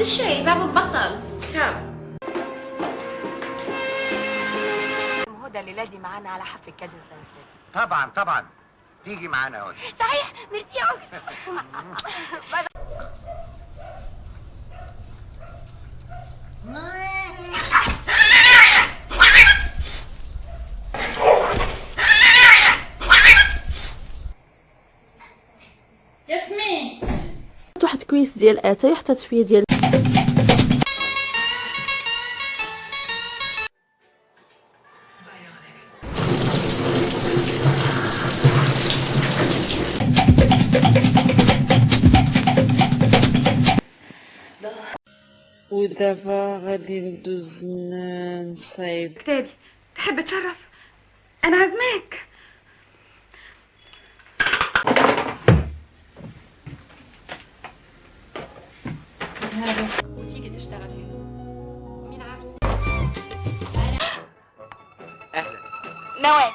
الشاي بابا بطل كم هدى الليلة دي معانا على حفل كادو سنسل طبعا طبعا. تيجي معانا اهو صحيح ميرسي ياسمين. واحد كويس ديال اتاي حتى شوية ديال ودابا غادي ندوز نصايب كتابي تحب تشرف؟ أنا عازماك. وتيجي تشتغل هنا. مين عارف؟ أهلا نوال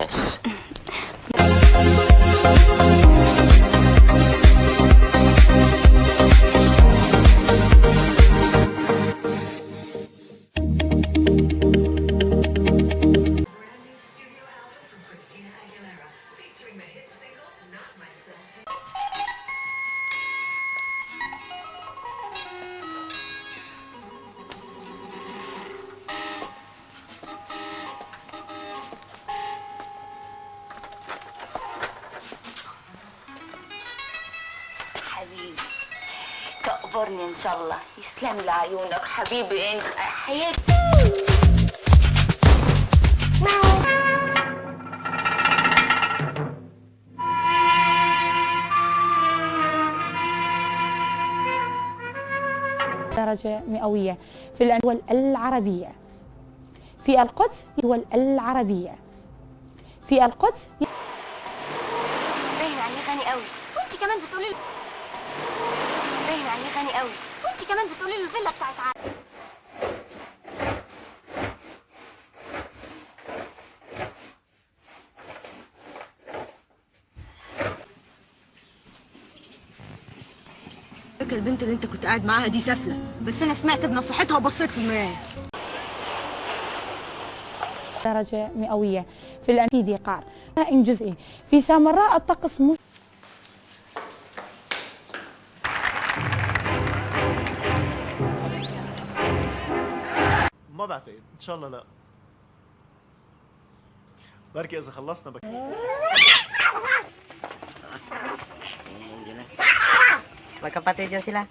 حبيبي تقبرني إن شاء الله. يسلم لي عيونك حبيبي. انت حياتي درجة مئوية. في الدول العربية. في القدس الدول العربية. في القدس باين عليه غني قوي. وأنت كمان بتقولي غني قوي. وانت كمان بتقولي له الفيلا بتاعت عادل فاكر البنت اللي انت كنت قاعد معاها دي سافلة؟ بس أنا سمعت بنصيحتها وبصيت في المراية. درجة مئوية. في في ذي قار إن جزئي. في سامراء الطقس مش ما بعتقد. إن شاء الله لا. بركي إذا خلصنا بك. Magkapatid yan sila